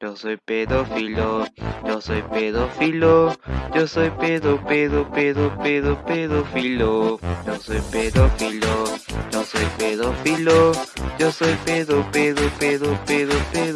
Yo soy pedófilo, yo soy pedófilo, yo soy pedo, pedo, pedo, pedo, pedófilo. Yo soy pedófilo, yo soy pedófilo, yo soy pedo, pedo, pedo, pedo, pedo.